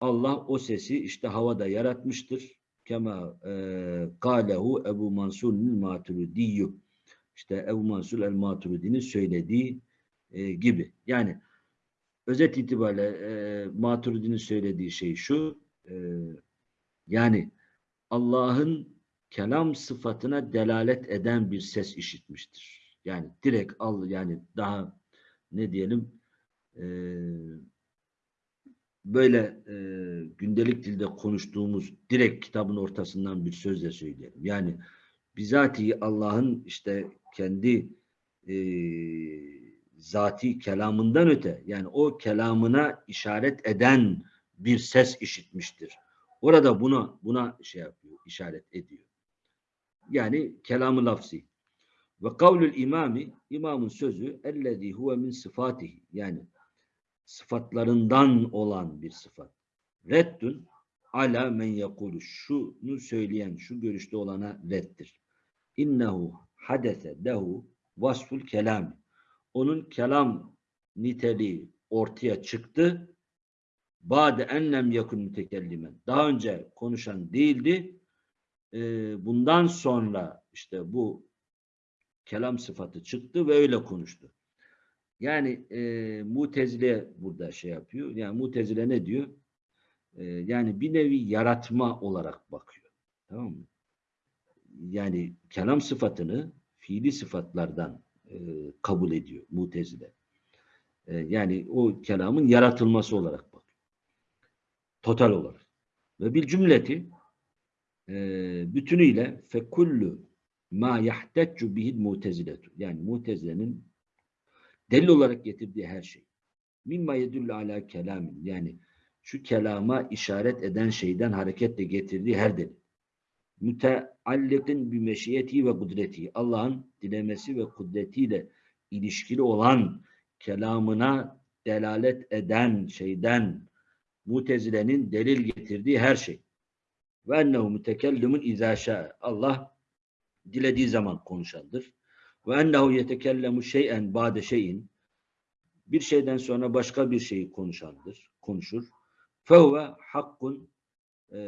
Allah o sesi işte havada yaratmıştır. Kema e, kâlehu Ebu Mansur'un maturidiyyü. İşte Ebu Mansur el-Maturidi'nin söylediği e, gibi. Yani özet itibariyle e, Maturidi'nin söylediği şey şu. E, yani Allah'ın kelam sıfatına delalet eden bir ses işitmiştir. Yani direkt al yani daha ne diyelim e, böyle e, gündelik dilde konuştuğumuz direkt kitabın ortasından bir sözle söyleyelim. Yani bizatihi Allah'ın işte kendi e, zati kelamından öte yani o kelamına işaret eden bir ses işitmiştir. Orada buna buna şey yapıyor, işaret ediyor. Yani kelamı lafzi. Ve kavlül imami, imamın sözü ellezî huve min sıfatihi. Yani sıfatlarından olan bir sıfat. Reddün ala men yekulu. Şunu söyleyen, şu görüşte olana reddir. İnnehu hadese lehu vasful kelami. Onun kelam niteliği ortaya çıktı. Bade enlem yakun mütekellimen. Daha önce konuşan değildi. Ee, bundan sonra işte bu kelam sıfatı çıktı ve öyle konuştu. Yani e, Mutezile burada şey yapıyor. Yani Mutezile ne diyor? E, yani bir nevi yaratma olarak bakıyor. Tamam mı? Yani kelam sıfatını fiili sıfatlardan e, kabul ediyor Mutezile. E, yani o kelamın yaratılması olarak bakıyor. Total olarak. Ve bir cümleti e, bütünüyle fekullu ma yahteccu bihil muteziletu. Yani mutezilenin delil olarak getirdiği her şey. Mimma yedullu ala kelamin. Yani şu kelama işaret eden şeyden hareketle getirdiği her delil. Müteallikin bi meşiyeti ve kudreti. Allah'ın dilemesi ve kudretiyle ilişkili olan kelamına delalet eden şeyden mutezilenin delil getirdiği her şey. Ve ennehu mütekellimun izâ Allah dilediği zaman konuşandır. Ve ennehu yetekellemu şey'en ba'de şeyin bir şeyden sonra başka bir şeyi konuşandır, konuşur. Fehuve hakkun e,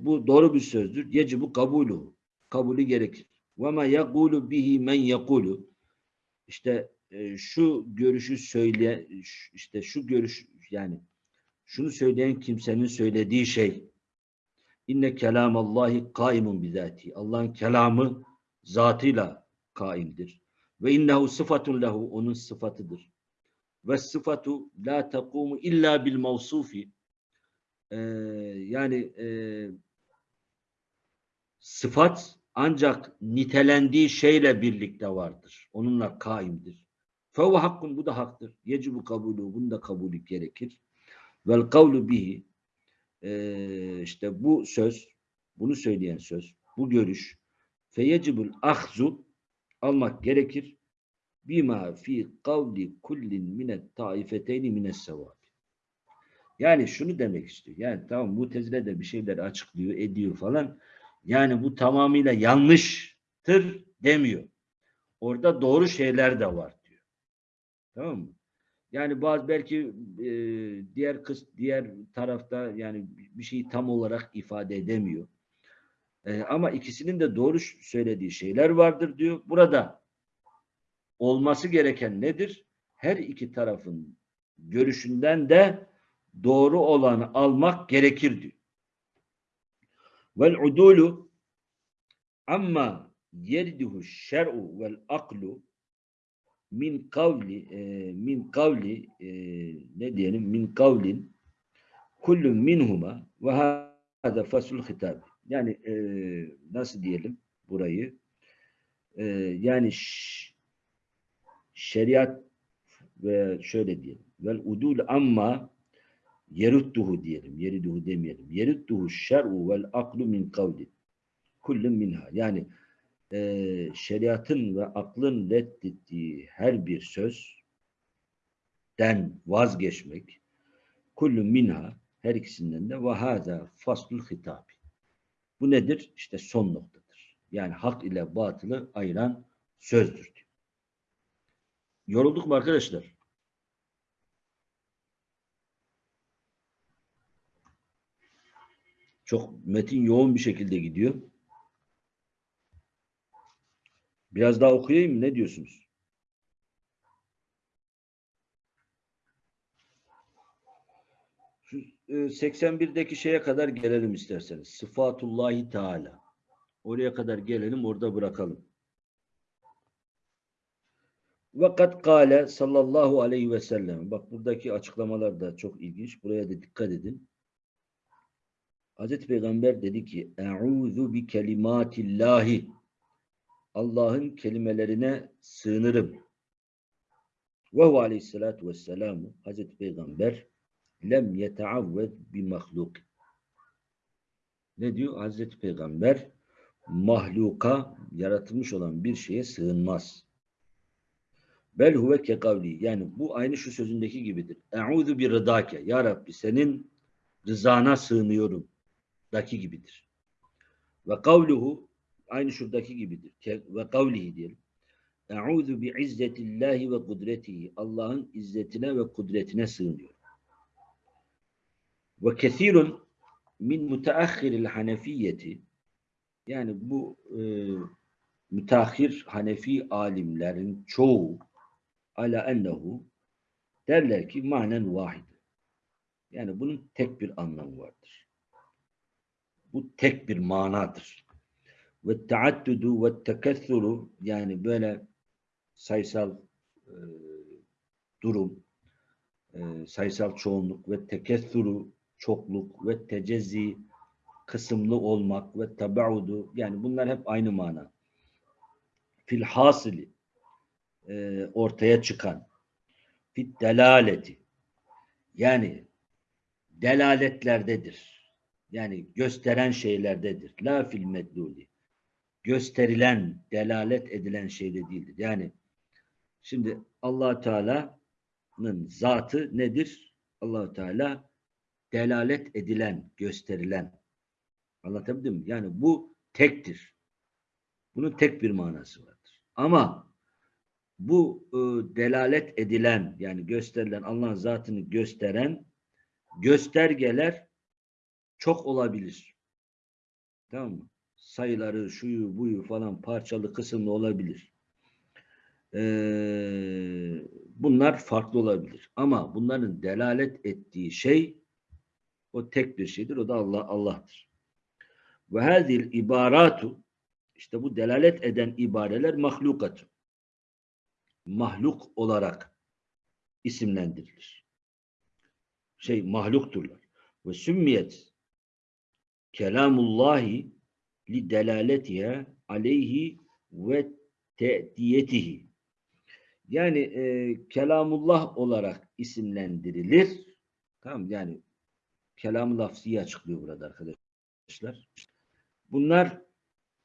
bu doğru bir sözdür. Yecibu kabulu. Kabulü gerekir. Ve ma yekulu bihi men yekulu. İşte e, şu görüşü söyle işte şu görüş yani şunu söyleyen kimsenin söylediği şey inne kelamallahi kaimun bizati. Allah'ın kelamı zatıyla kaimdir. Ve innehu sıfatun lehu onun sıfatıdır. Ve sıfatu la takumu illa bil mevsufi. Ee, yani e, sıfat ancak nitelendiği şeyle birlikte vardır. Onunla kaimdir. Fehuve hakkun bu da haktır. Yecibu kabulü bunu da kabulü gerekir. Vel kavlu bihi işte bu söz bunu söyleyen söz bu görüş feyecibul ahzu almak gerekir bima fi kavli kullin minet taifeteyni mines sevab. Yani şunu demek istiyor. Yani tamam Mutezile de bir şeyler açıklıyor, ediyor falan. Yani bu tamamıyla yanlıştır demiyor. Orada doğru şeyler de var diyor. Tamam mı? Yani bazı belki e, diğer kız diğer tarafta yani bir şeyi tam olarak ifade edemiyor. E, ama ikisinin de doğru söylediği şeyler vardır diyor. Burada olması gereken nedir? Her iki tarafın görüşünden de doğru olanı almak gerekir diyor. Vel udulu amma yerduhu şer'u vel aklu min kavli e, min kavli e, ne diyelim min kavlin kullun minhuma ve hada fasul hitab yani e, nasıl diyelim burayı? E, yani şeriat ve şöyle diyelim. Vel udul amma yerudduhu diyelim yeriduhu demeyelim yerudduhu şer'u vel aklu min kavlin kullun minha yani e, şeriatın ve aklın reddettiği her bir sözden vazgeçmek kullu minha her ikisinden de ve hâzâ faslul hitabi. Bu nedir? İşte son noktadır. Yani hak ile batılı ayıran sözdür. diyor. Yorulduk mu arkadaşlar? Çok metin yoğun bir şekilde gidiyor. Biraz daha okuyayım mı? Ne diyorsunuz? Şu, e, 81'deki şeye kadar gelelim isterseniz. Sıfatullahi Teala. Oraya kadar gelelim, orada bırakalım. Vakat kâle sallallahu aleyhi ve sellem. Bak buradaki açıklamalar da çok ilginç. Buraya da dikkat edin. Hazreti Peygamber dedi ki Eûzu bi kelimatillahi Allah'ın kelimelerine sığınırım. Ve huve aleyhissalatu vesselamu Hazreti Peygamber lem yeteavved bi mahluk. Ne diyor? Hazreti Peygamber mahluka yaratılmış olan bir şeye sığınmaz. Bel huve ke kavli. Yani bu aynı şu sözündeki gibidir. Eûzu bi rıdake. Ya Rabbi senin rızana sığınıyorum. Daki gibidir. Ve kavluhu aynı şuradaki gibidir. Ve kavlihi diyelim. Eûzu bi izzetillahi ve kudretihi. Allah'ın izzetine ve kudretine sığınıyorum. Ve kesirun min müteahhiril hanefiyeti yani bu e, müteahhir Hanefi alimlerin çoğu ala ennehu derler ki manen vahid. Yani bunun tek bir anlamı vardır. Bu tek bir manadır. Ve taaddudu ve tekessuru yani böyle sayısal e, durum, e, sayısal çoğunluk ve tekessuru çokluk ve tecezzi kısımlı olmak ve tabaudu yani bunlar hep aynı mana. Fil hasili e, ortaya çıkan fit delaleti yani delaletlerdedir. Yani gösteren şeylerdedir. La fil medluli. Gösterilen, delalet edilen şeyde değildir. Yani şimdi allah Teala'nın zatı nedir? allah Teala delalet edilen, gösterilen. Anlatabildim mi? Yani bu tektir. Bunun tek bir manası vardır. Ama bu e, delalet edilen yani gösterilen Allah'ın zatını gösteren göstergeler çok olabilir. Tamam mı? Sayıları, şuyu, buyu falan parçalı kısımlı olabilir. Ee, bunlar farklı olabilir. Ama bunların delalet ettiği şey o tek bir şeydir. O da Allah Allah'tır. Ve hadil ibaratu işte bu delalet eden ibareler mahlukat. Mahluk olarak isimlendirilir. Şey mahlukturlar. Ve sümmiyet kelamullahi li delaletiha aleyhi ve te'diyetihi. Yani e, kelamullah olarak isimlendirilir. Tamam yani kelam-ı lafziyi açıklıyor burada arkadaşlar. Bunlar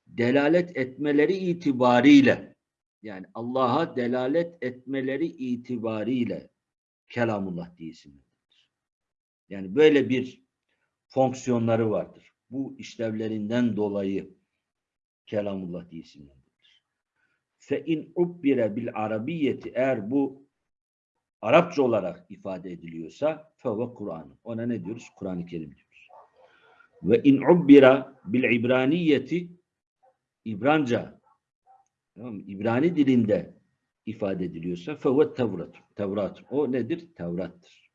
delalet etmeleri itibariyle yani Allah'a delalet etmeleri itibariyle kelamullah diye isimlendirilir. Yani böyle bir fonksiyonları vardır. Bu işlevlerinden dolayı kelamullah diye isimlendirilir. Fe in ubbire bil arabiyeti eğer bu Arapça olarak ifade ediliyorsa feve Kur'an. Ona ne diyoruz? Kur'an-ı Kerim diyoruz. Ve in ubbira bil ibraniyeti İbranca tamam? İbrani dilinde ifade ediliyorsa feve Tevrat. Tevrat. O nedir? Tevrat'tır.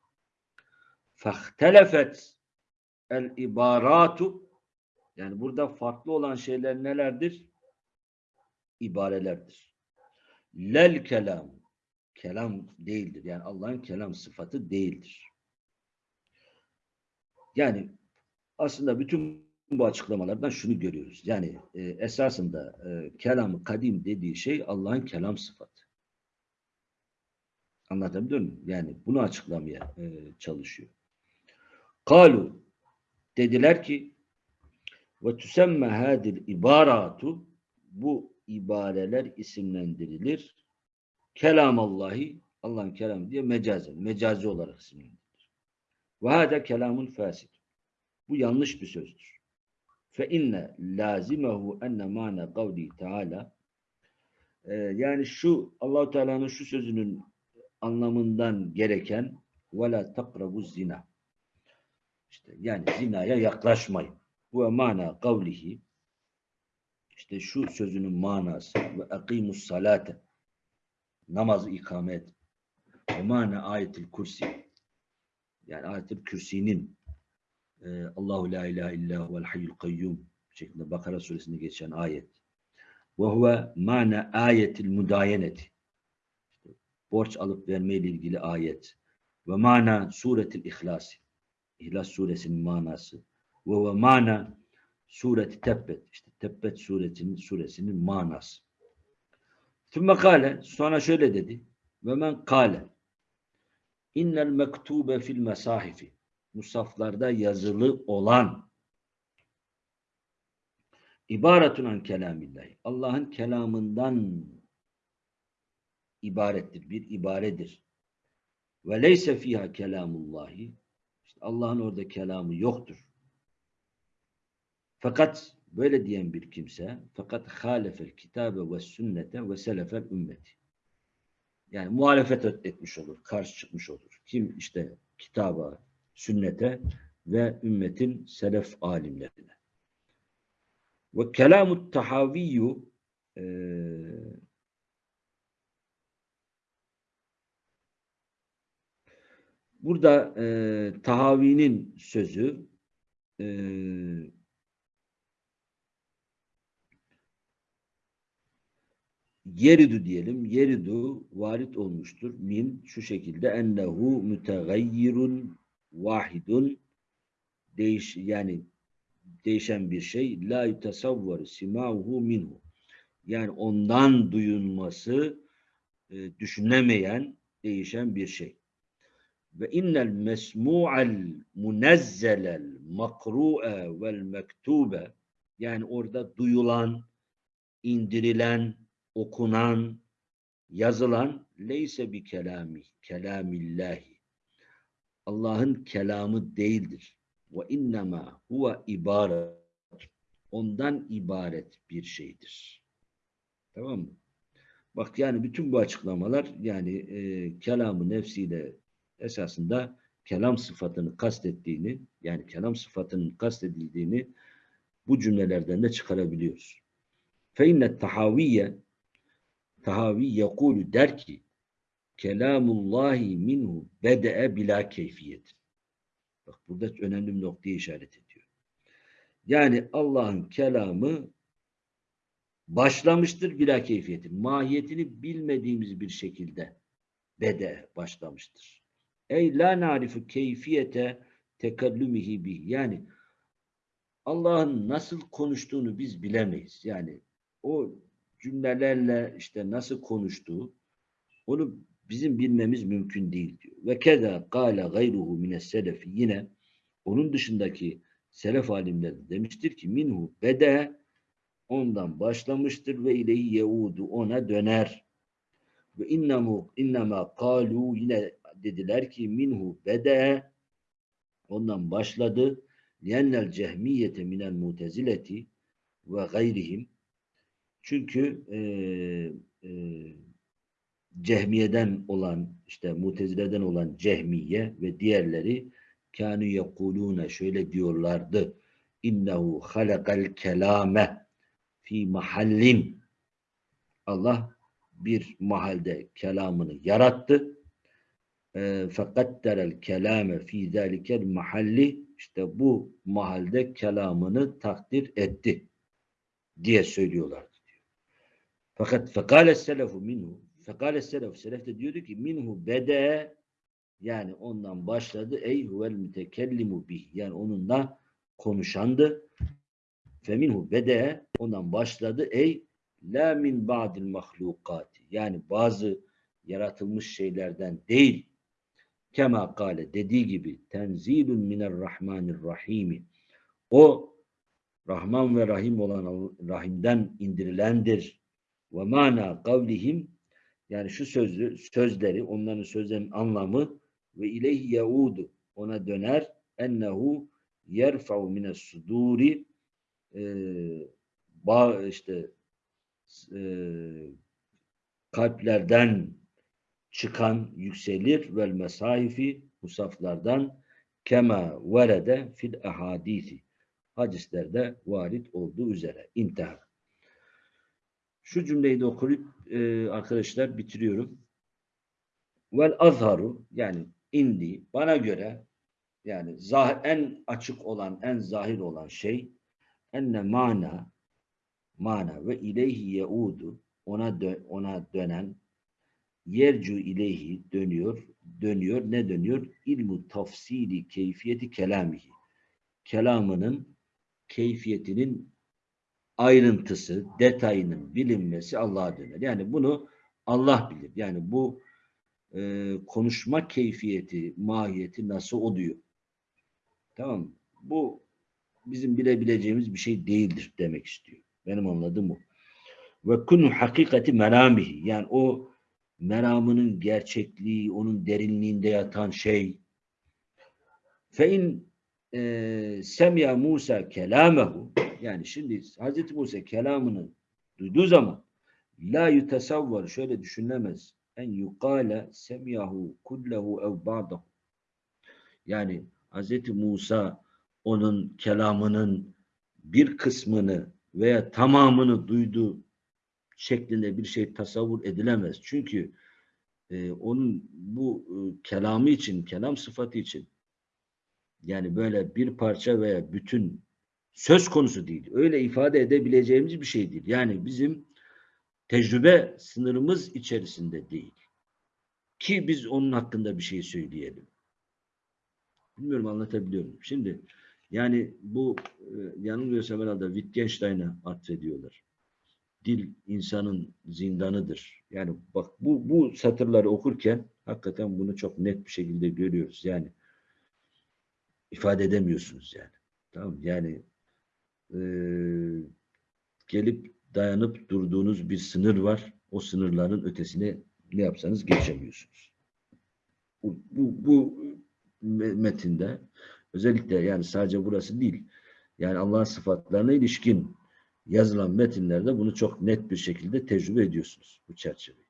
Fahtelefet el ibaratu yani burada farklı olan şeyler nelerdir? İbarelerdir. Lel kelam kelam değildir. Yani Allah'ın kelam sıfatı değildir. Yani aslında bütün bu açıklamalardan şunu görüyoruz. Yani e, esasında e, kelam kadim dediği şey Allah'ın kelam sıfatı. Anlatabiliyor muyum? Yani bunu açıklamaya e, çalışıyor. Kalu dediler ki ve tüsemme hadil ibaratu bu ibareler isimlendirilir. Kelam Allahi Allah'ın kelamı diye mecazen, mecazi olarak isimlendirilir. Ve hâde kelamun fasid. Bu yanlış bir sözdür. Fe inne lazimehu enne mâne kavli teâlâ Ee, yani şu Allahu Teala'nın şu sözünün anlamından gereken ve la takrabu zina. İşte yani zinaya yaklaşmayın. Ve mana kavlihi işte şu sözünün manası ve akimus salate namazı ikame et. Ve mana ayetil kursi yani ayetil kürsinin e, Allahu la ilahe illa huvel hayyul kayyum şeklinde Bakara suresinde geçen ayet. Ve huve mana ayetil mudayeneti borç alıp verme ile ilgili ayet. Ve mana suretil ihlasi İhlas suresinin manası. Ve ve mana sureti tebbet işte tebbet suresinin suresinin manası. Tümme kale sonra şöyle dedi. Ve men kale innel mektube fil mesahifi musaflarda yazılı olan ibaretun an kelamillahi Allah'ın kelamından ibarettir. Bir ibaredir. Ve leyse fiha kelamullahi işte Allah'ın orada kelamı yoktur. Fakat böyle diyen bir kimse fakat halefel kitabe ve sünnete ve selefel ümmeti. Yani muhalefet etmiş olur, karşı çıkmış olur. Kim işte kitaba, sünnete ve ümmetin selef alimlerine. Ve kelamut tahaviyyu eee Burada e, Tahavi'nin sözü e, yeridu diyelim. Yeridu varit olmuştur. Min şu şekilde ennehu mütegayyirun vahidun değiş yani değişen bir şey la yutasavvar simauhu minhu yani ondan duyulması e, düşünemeyen değişen bir şey ve innel mesmu'al munezzelel makru'e vel mektube yani orada duyulan, indirilen, okunan, yazılan leyse bi kelami, kelamillahi. Allah'ın kelamı değildir. Ve innema huve ibaret. Ondan ibaret bir şeydir. Tamam mı? Bak yani bütün bu açıklamalar yani e, kelamı nefsiyle esasında kelam sıfatını kastettiğini yani kelam sıfatının kastedildiğini bu cümlelerden de çıkarabiliyoruz. Fe inne tahaviye Tahavi yekulu der ki kelamullahi minhu bede'e bila keyfiyet. Bak burada önemli bir noktaya işaret ediyor. Yani Allah'ın kelamı başlamıştır bila keyfiyetin. Mahiyetini bilmediğimiz bir şekilde bede başlamıştır. Ey la narifu keyfiyete tekellümihi bih. Yani Allah'ın nasıl konuştuğunu biz bilemeyiz. Yani o cümlelerle işte nasıl konuştuğu onu bizim bilmemiz mümkün değil diyor. Ve keda kâle gayruhu mines selefi yine onun dışındaki selef alimleri de demiştir ki minhu bede ondan başlamıştır ve ilehi yeudu ona döner. Ve innemu innema kalu yine dediler ki minhu bede ondan başladı. Liyennel cehmiyete minel mutezileti ve gayrihim çünkü e, e, Cehmiye'den olan, işte Mutezile'den olan Cehmiye ve diğerleri kânü yekulûne şöyle diyorlardı. İnnehu halakal kelame fi mahallin Allah bir mahalde kelamını yarattı. E, Fekatterel kelame fi zâlikel mahalli işte bu mahalde kelamını takdir etti diye söylüyorlar. Fakat fekale selefu minhu fekale selefu selef de diyordu ki minhu bede yani ondan başladı ey huvel mütekellimu bih yani onunla konuşandı. Fe minhu bede ondan başladı ey la min ba'dil mahlukati yani bazı yaratılmış şeylerden değil. Kema kale dediği gibi tenzilun minerrahmanirrahimi o Rahman ve Rahim olan Rahim'den indirilendir ve mana kavlihim yani şu sözü, sözleri, onların sözlerinin anlamı ve ileyhi yaudu ona döner. Ennehu yerfa'u mines suduri e, işte e, kalplerden çıkan yükselir. Vel mesahifi musaflardan. Kema verede fil ahadisi. Hadislerde varit olduğu üzere. İntihar. Şu cümleyi de okuyup e, arkadaşlar bitiriyorum. Vel azharu yani indi bana göre yani zah en açık olan, en zahir olan şey enne mana mana ve ileyhi yeudu ona dö ona dönen yercu ileyhi dönüyor dönüyor ne dönüyor ilmu tafsili keyfiyeti kelamihi kelamının keyfiyetinin ayrıntısı, detayının bilinmesi Allah'a döner. Yani bunu Allah bilir. Yani bu e, konuşma keyfiyeti, mahiyeti nasıl oluyor? Tamam mı? Bu bizim bilebileceğimiz bir şey değildir demek istiyor. Benim anladığım bu. Ve kunu hakikati meramihi. Yani o meramının gerçekliği, onun derinliğinde yatan şey. Fe in e, semya Musa kelamehu yani şimdi Hazreti Musa kelamını duyduğu zaman la yutesavvar şöyle düşünülemez en yukale semyahu kullehu ev ba'dahu yani Hazreti Musa onun kelamının bir kısmını veya tamamını duyduğu şeklinde bir şey tasavvur edilemez. Çünkü e, onun bu e, kelamı için, kelam sıfatı için yani böyle bir parça veya bütün söz konusu değil. Öyle ifade edebileceğimiz bir şey değil. Yani bizim tecrübe sınırımız içerisinde değil. Ki biz onun hakkında bir şey söyleyelim. Bilmiyorum anlatabiliyorum. Şimdi yani bu e, yanılmıyorsam herhalde Wittgenstein'a atfediyorlar. Dil insanın zindanıdır. Yani bak bu, bu satırları okurken hakikaten bunu çok net bir şekilde görüyoruz. Yani ifade edemiyorsunuz yani. Tamam yani e, gelip dayanıp durduğunuz bir sınır var. O sınırların ötesine ne yapsanız geçemiyorsunuz. Bu, bu, bu metinde özellikle yani sadece burası değil yani Allah'ın sıfatlarına ilişkin yazılan metinlerde bunu çok net bir şekilde tecrübe ediyorsunuz bu çerçeveyi.